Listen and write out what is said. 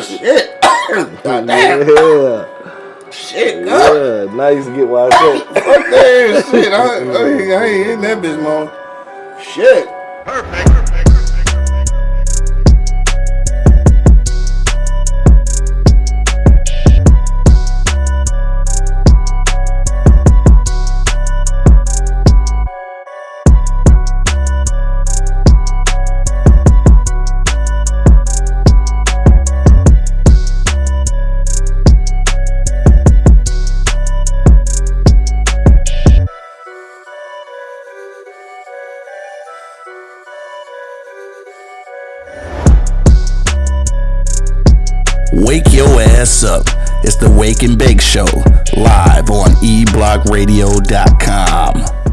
shit. God damn. Yeah. Shit, God. Yeah. Now you can get why I said. Fuck that shit. I, I, I ain't in that bitch, man. Shit. Wake your ass up. It's the Wake and Bake Show, live on eblockradio.com.